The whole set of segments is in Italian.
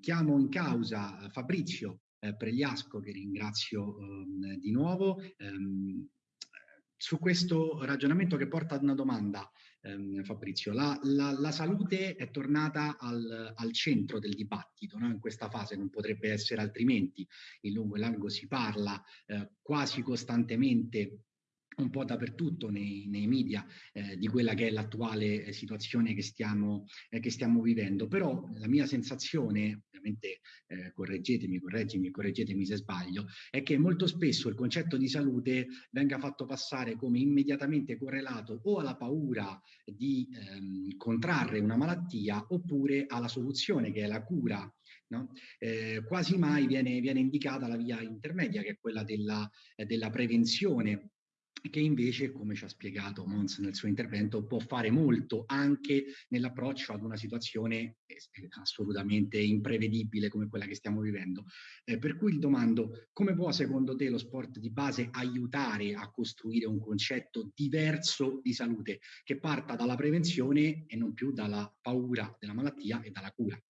chiamo in causa Fabrizio eh, Pregliasco, che ringrazio ehm, di nuovo, ehm, su questo ragionamento che porta ad una domanda, ehm, Fabrizio. La, la, la, salute è tornata al, al centro del dibattito, no? in questa fase non potrebbe essere altrimenti. In lungo e largo si parla eh, quasi costantemente un po' dappertutto nei, nei media eh, di quella che è l'attuale eh, situazione che stiamo, eh, che stiamo, vivendo. Però la mia sensazione, ovviamente eh, correggetemi, correggimi, correggetemi se sbaglio, è che molto spesso il concetto di salute venga fatto passare come immediatamente correlato o alla paura di ehm, contrarre una malattia oppure alla soluzione che è la cura No? Eh, quasi mai viene, viene, indicata la via intermedia, che è quella della, eh, della prevenzione che invece, come ci ha spiegato Mons nel suo intervento, può fare molto anche nell'approccio ad una situazione assolutamente imprevedibile come quella che stiamo vivendo. Eh, per cui domando, come può secondo te lo sport di base aiutare a costruire un concetto diverso di salute che parta dalla prevenzione e non più dalla paura della malattia e dalla cura?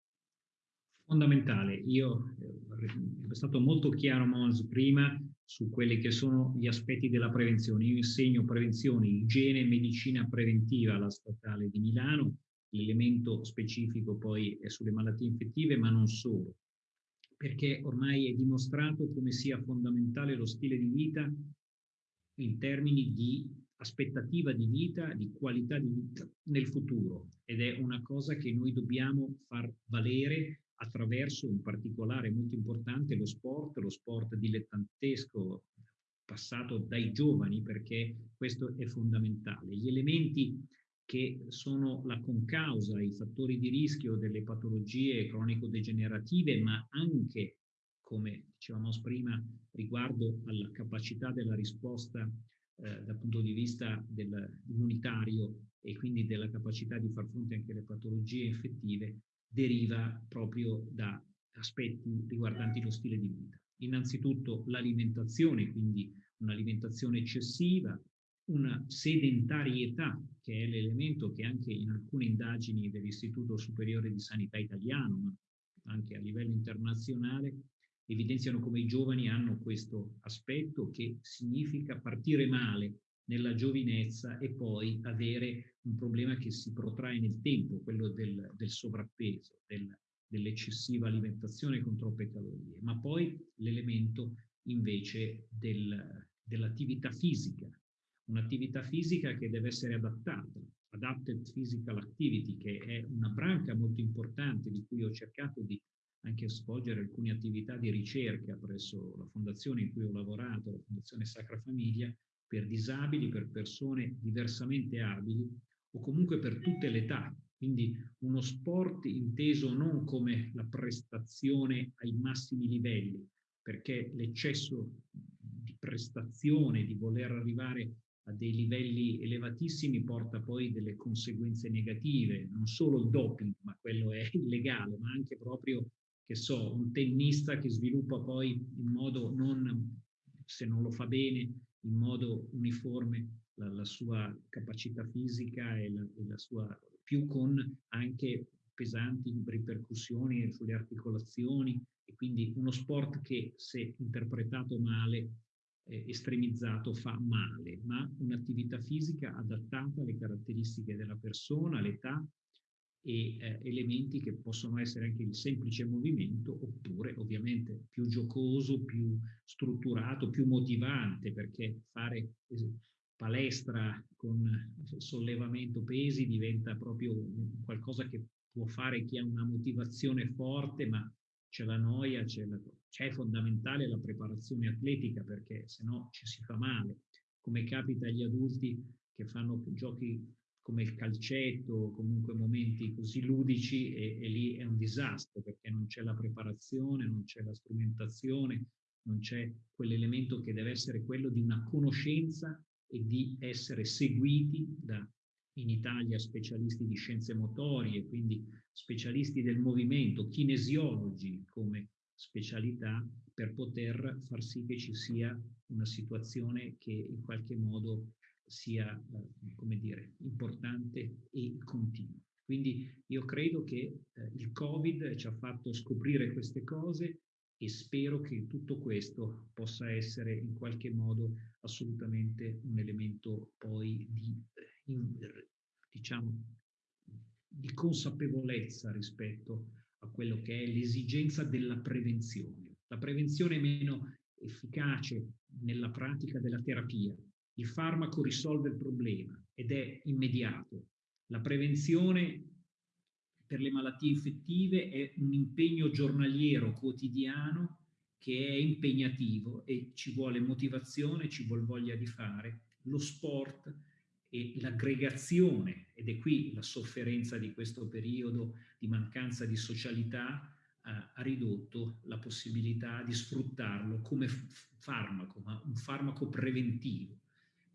Fondamentale, io eh, è stato molto chiaro Mons prima su quelli che sono gli aspetti della prevenzione. Io insegno prevenzione, igiene e medicina preventiva alla Statale di Milano, l'elemento specifico poi è sulle malattie infettive, ma non solo, perché ormai è dimostrato come sia fondamentale lo stile di vita in termini di aspettativa di vita, di qualità di vita nel futuro. Ed è una cosa che noi dobbiamo far valere attraverso in particolare molto importante lo sport, lo sport dilettantesco passato dai giovani perché questo è fondamentale. Gli elementi che sono la concausa, i fattori di rischio delle patologie cronico-degenerative, ma anche, come dicevamo prima, riguardo alla capacità della risposta eh, dal punto di vista immunitario e quindi della capacità di far fronte anche alle patologie infettive, deriva proprio da aspetti riguardanti lo stile di vita. Innanzitutto l'alimentazione, quindi un'alimentazione eccessiva, una sedentarietà, che è l'elemento che anche in alcune indagini dell'Istituto Superiore di Sanità Italiano, ma anche a livello internazionale, evidenziano come i giovani hanno questo aspetto che significa partire male nella giovinezza e poi avere un problema che si protrae nel tempo, quello del, del sovrappeso, del, dell'eccessiva alimentazione con troppe calorie, ma poi l'elemento invece del, dell'attività fisica, un'attività fisica che deve essere adattata, Adapted Physical Activity, che è una branca molto importante di cui ho cercato di anche svolgere alcune attività di ricerca presso la fondazione in cui ho lavorato, la Fondazione Sacra Famiglia, per disabili, per persone diversamente abili o comunque per tutte le età. Quindi uno sport inteso non come la prestazione ai massimi livelli, perché l'eccesso di prestazione, di voler arrivare a dei livelli elevatissimi porta poi delle conseguenze negative, non solo il doping, ma quello è illegale, ma anche proprio, che so, un tennista che sviluppa poi in modo non, se non lo fa bene, in modo uniforme la, la sua capacità fisica e la, e la, sua, più con anche pesanti ripercussioni sulle articolazioni e quindi uno sport che se interpretato male, eh, estremizzato, fa male, ma un'attività fisica adattata alle caratteristiche della persona, all'età e eh, elementi che possono essere anche il semplice movimento oppure ovviamente più giocoso, più strutturato, più motivante perché fare palestra con sollevamento pesi diventa proprio qualcosa che può fare chi ha una motivazione forte ma c'è la noia, c'è, la, c'è fondamentale la preparazione atletica perché se no ci si fa male. Come capita agli adulti che fanno giochi come il calcetto comunque momenti così ludici e, e, lì è un disastro perché non c'è la preparazione, non c'è la strumentazione, non c'è quell'elemento che deve essere quello di una conoscenza e di essere seguiti da in Italia specialisti di scienze motorie, quindi specialisti del movimento, kinesiologi come specialità per poter far sì che ci sia una situazione che in qualche modo sia, eh, come dire, importante e continua. Quindi io credo che eh, il Covid ci ha fatto scoprire queste cose e spero che tutto questo possa essere in qualche modo assolutamente un elemento poi di, eh, diciamo, di consapevolezza rispetto a quello che è l'esigenza della prevenzione. La prevenzione è meno efficace nella pratica della terapia. Il farmaco risolve il problema ed è immediato. La prevenzione per le malattie infettive è un impegno giornaliero, quotidiano, che è impegnativo e ci vuole motivazione, ci vuole voglia di fare. Lo sport e l'aggregazione, ed è qui la sofferenza di questo periodo di mancanza di socialità, ha ridotto la possibilità di sfruttarlo come farmaco, ma un farmaco preventivo,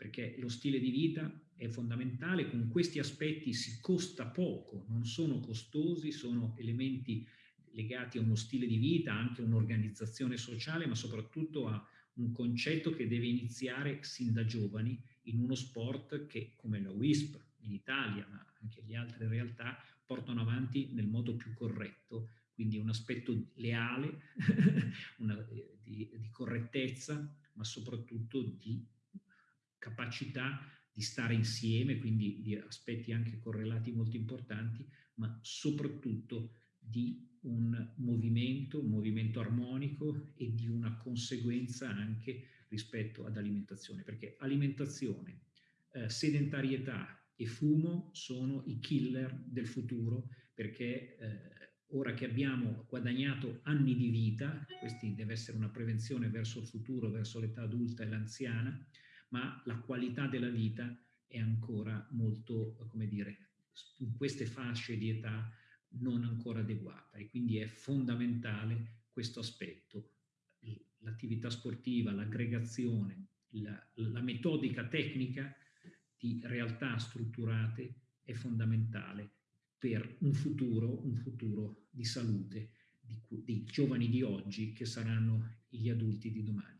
perché lo stile di vita è fondamentale, con questi aspetti si costa poco, non sono costosi, sono elementi legati a uno stile di vita, anche a un'organizzazione sociale, ma soprattutto a un concetto che deve iniziare sin da giovani in uno sport che, come la WISP in Italia, ma anche le altre realtà, portano avanti nel modo più corretto, quindi un aspetto leale, una, di, di correttezza, ma soprattutto di capacità di stare insieme, quindi di aspetti anche correlati molto importanti, ma soprattutto di un movimento, un movimento armonico e di una conseguenza anche rispetto ad alimentazione, perché alimentazione, eh, sedentarietà e fumo sono i killer del futuro, perché eh, ora che abbiamo guadagnato anni di vita, questi deve essere una prevenzione verso il futuro, verso l'età adulta e l'anziana, ma la qualità della vita è ancora molto, come dire, in queste fasce di età non ancora adeguata e quindi è fondamentale questo aspetto, l'attività sportiva, l'aggregazione, la, la metodica tecnica di realtà strutturate è fondamentale per un futuro, un futuro di salute di, dei giovani di oggi che saranno gli adulti di domani.